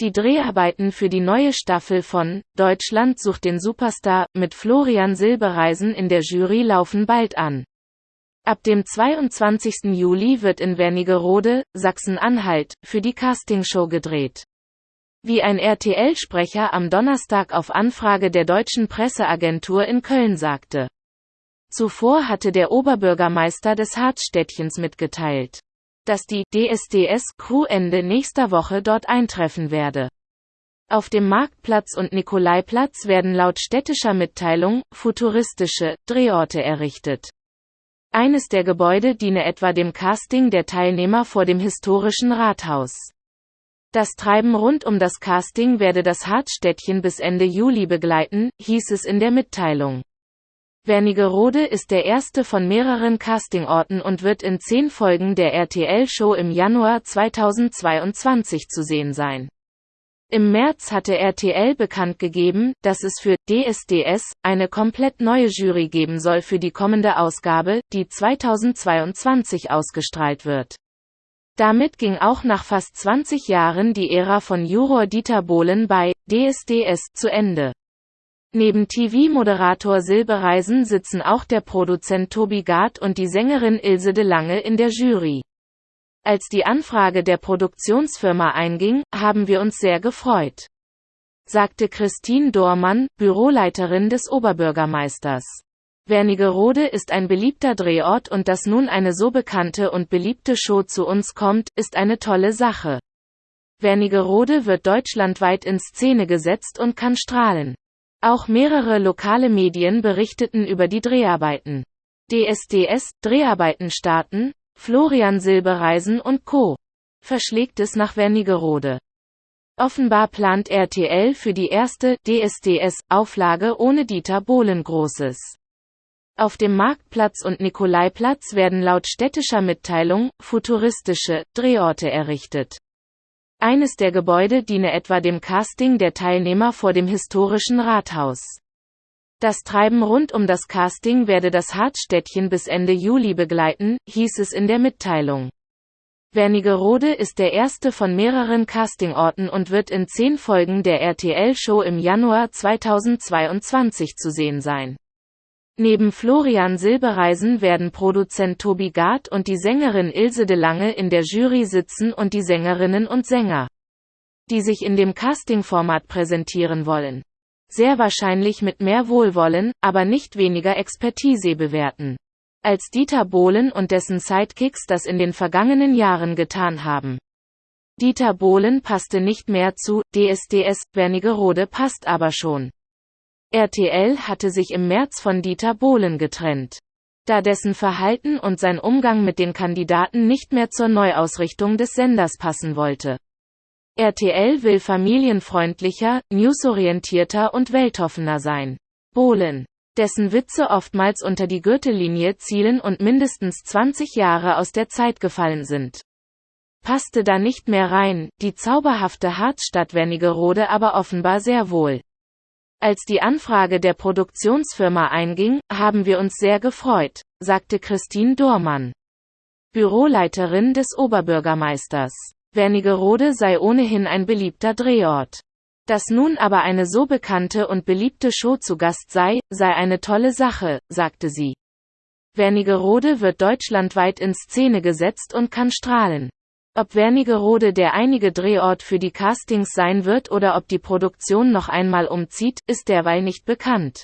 Die Dreharbeiten für die neue Staffel von Deutschland sucht den Superstar mit Florian Silbereisen in der Jury laufen bald an. Ab dem 22. Juli wird in Wernigerode, Sachsen-Anhalt, für die Castingshow gedreht. Wie ein RTL-Sprecher am Donnerstag auf Anfrage der deutschen Presseagentur in Köln sagte. Zuvor hatte der Oberbürgermeister des Harzstädtchens mitgeteilt dass die DSDS-Crew Ende nächster Woche dort eintreffen werde. Auf dem Marktplatz und Nikolaiplatz werden laut städtischer Mitteilung futuristische Drehorte errichtet. Eines der Gebäude diene etwa dem Casting der Teilnehmer vor dem historischen Rathaus. Das Treiben rund um das Casting werde das Harzstädtchen bis Ende Juli begleiten, hieß es in der Mitteilung. Wernigerode ist der erste von mehreren Castingorten und wird in zehn Folgen der RTL-Show im Januar 2022 zu sehen sein. Im März hatte RTL bekannt gegeben, dass es für DSDS eine komplett neue Jury geben soll für die kommende Ausgabe, die 2022 ausgestrahlt wird. Damit ging auch nach fast 20 Jahren die Ära von Juror Dieter Bohlen bei DSDS zu Ende. Neben TV-Moderator Silbereisen sitzen auch der Produzent Tobi Gard und die Sängerin Ilse de Lange in der Jury. Als die Anfrage der Produktionsfirma einging, haben wir uns sehr gefreut. Sagte Christine Dormann, Büroleiterin des Oberbürgermeisters. Wernigerode ist ein beliebter Drehort und dass nun eine so bekannte und beliebte Show zu uns kommt, ist eine tolle Sache. Wernigerode wird deutschlandweit in Szene gesetzt und kann strahlen. Auch mehrere lokale Medien berichteten über die Dreharbeiten. DSDS, Dreharbeiten starten, Florian Silbereisen und Co. verschlägt es nach Wernigerode. Offenbar plant RTL für die erste DSDS-Auflage ohne Dieter Bohlen Großes. Auf dem Marktplatz und Nikolaiplatz werden laut städtischer Mitteilung futuristische Drehorte errichtet. Eines der Gebäude diene etwa dem Casting der Teilnehmer vor dem historischen Rathaus. Das Treiben rund um das Casting werde das Harzstädtchen bis Ende Juli begleiten, hieß es in der Mitteilung. Wernigerode ist der erste von mehreren Castingorten und wird in zehn Folgen der RTL-Show im Januar 2022 zu sehen sein. Neben Florian Silbereisen werden Produzent Tobi Gard und die Sängerin Ilse de Lange in der Jury sitzen und die Sängerinnen und Sänger, die sich in dem Casting-Format präsentieren wollen. Sehr wahrscheinlich mit mehr Wohlwollen, aber nicht weniger Expertise bewerten. Als Dieter Bohlen und dessen Sidekicks das in den vergangenen Jahren getan haben. Dieter Bohlen passte nicht mehr zu DSDS, Wernigerode passt aber schon. RTL hatte sich im März von Dieter Bohlen getrennt. Da dessen Verhalten und sein Umgang mit den Kandidaten nicht mehr zur Neuausrichtung des Senders passen wollte. RTL will familienfreundlicher, newsorientierter und weltoffener sein. Bohlen, dessen Witze oftmals unter die Gürtellinie zielen und mindestens 20 Jahre aus der Zeit gefallen sind. Passte da nicht mehr rein, die zauberhafte Harzstadt Wernigerode aber offenbar sehr wohl. Als die Anfrage der Produktionsfirma einging, haben wir uns sehr gefreut, sagte Christine Dormann. Büroleiterin des Oberbürgermeisters. Wernigerode sei ohnehin ein beliebter Drehort. Dass nun aber eine so bekannte und beliebte Show zu Gast sei, sei eine tolle Sache, sagte sie. Wernigerode wird deutschlandweit in Szene gesetzt und kann strahlen. Ob Wernigerode der einige Drehort für die Castings sein wird oder ob die Produktion noch einmal umzieht, ist derweil nicht bekannt.